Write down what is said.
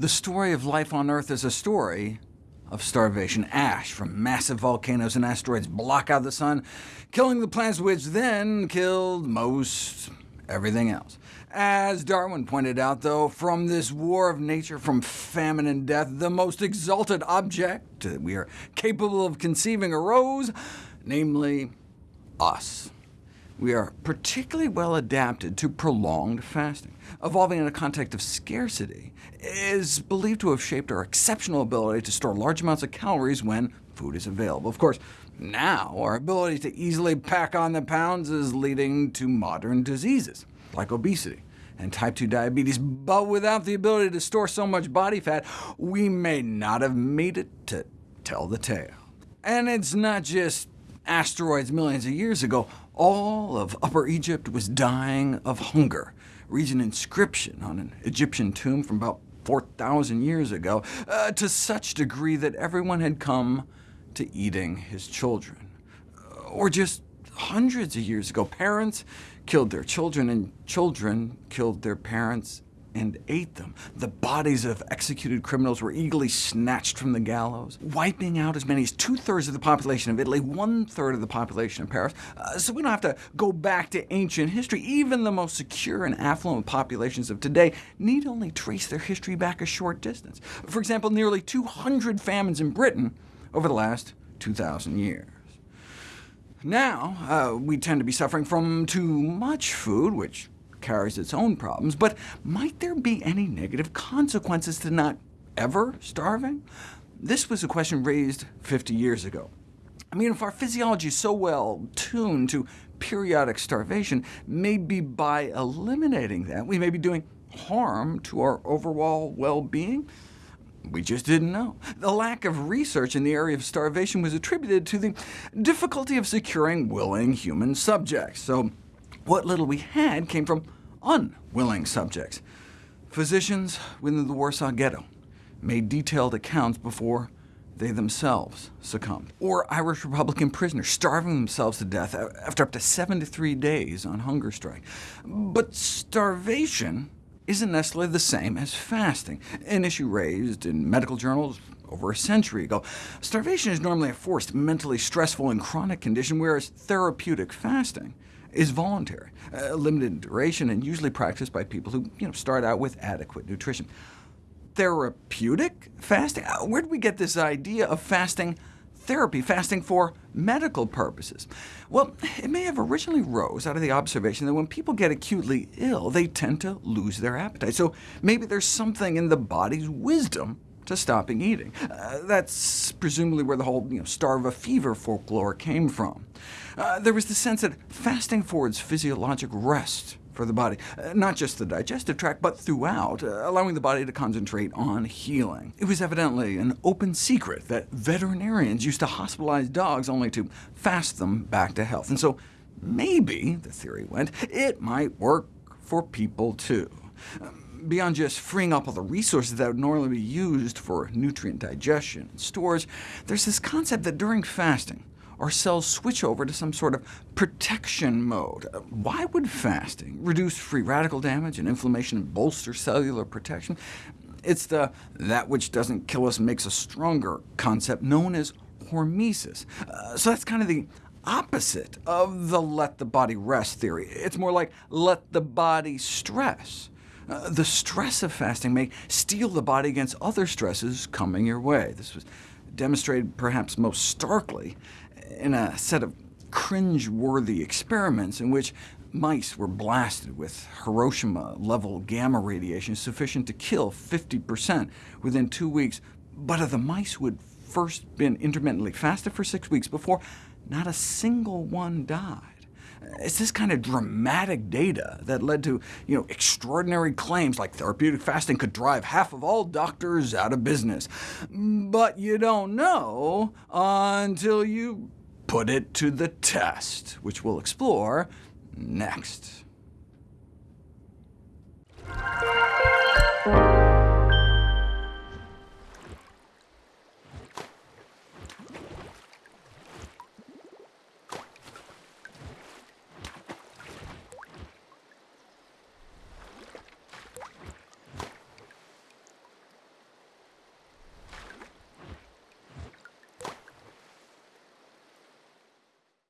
The story of life on Earth is a story of starvation. Ash from massive volcanoes and asteroids block out the sun, killing the plants which then killed most everything else. As Darwin pointed out, though, from this war of nature, from famine and death, the most exalted object that we are capable of conceiving arose, namely us. We are particularly well adapted to prolonged fasting. Evolving in a context of scarcity is believed to have shaped our exceptional ability to store large amounts of calories when food is available. Of course, now our ability to easily pack on the pounds is leading to modern diseases, like obesity and type 2 diabetes, but without the ability to store so much body fat, we may not have made it to tell the tale. And it's not just asteroids millions of years ago. All of Upper Egypt was dying of hunger. Reads an inscription on an Egyptian tomb from about 4,000 years ago, uh, to such degree that everyone had come to eating his children. Or just hundreds of years ago, parents killed their children, and children killed their parents and ate them. The bodies of executed criminals were eagerly snatched from the gallows, wiping out as many as two-thirds of the population of Italy, one-third of the population of Paris. Uh, so we don't have to go back to ancient history. Even the most secure and affluent populations of today need only trace their history back a short distance. For example, nearly 200 famines in Britain over the last 2,000 years. Now, uh, we tend to be suffering from too much food, which carries its own problems, but might there be any negative consequences to not ever starving? This was a question raised 50 years ago. I mean, if our physiology is so well tuned to periodic starvation, maybe by eliminating that, we may be doing harm to our overall well-being? We just didn't know. The lack of research in the area of starvation was attributed to the difficulty of securing willing human subjects. So what little we had came from unwilling subjects. Physicians within the Warsaw Ghetto made detailed accounts before they themselves succumbed. Or Irish Republican prisoners starving themselves to death after up to 73 days on hunger strike. But starvation isn't necessarily the same as fasting, an issue raised in medical journals over a century ago. Starvation is normally a forced, mentally stressful, and chronic condition, whereas therapeutic fasting is voluntary, uh, limited duration, and usually practiced by people who you know, start out with adequate nutrition. Therapeutic fasting? Uh, where did we get this idea of fasting therapy, fasting for medical purposes? Well, it may have originally rose out of the observation that when people get acutely ill, they tend to lose their appetite. So maybe there's something in the body's wisdom to stopping eating. Uh, that's presumably where the whole you know, starve a fever folklore came from. Uh, there was the sense that fasting affords physiologic rest for the body, uh, not just the digestive tract, but throughout, uh, allowing the body to concentrate on healing. It was evidently an open secret that veterinarians used to hospitalize dogs only to fast them back to health. And so maybe, the theory went, it might work for people too. Um, beyond just freeing up all the resources that would normally be used for nutrient digestion and stores, there's this concept that during fasting, our cells switch over to some sort of protection mode. Why would fasting reduce free radical damage and inflammation and bolster cellular protection? It's the that which doesn't kill us makes us stronger concept known as hormesis. Uh, so that's kind of the opposite of the let the body rest theory. It's more like let the body stress. Uh, the stress of fasting may steel the body against other stresses coming your way. This was demonstrated perhaps most starkly in a set of cringe-worthy experiments in which mice were blasted with Hiroshima-level gamma radiation sufficient to kill 50% within two weeks, but of the mice who had first been intermittently fasted for six weeks before, not a single one died. It's this kind of dramatic data that led to you know, extraordinary claims like therapeutic fasting could drive half of all doctors out of business. But you don't know until you put it to the test, which we'll explore next.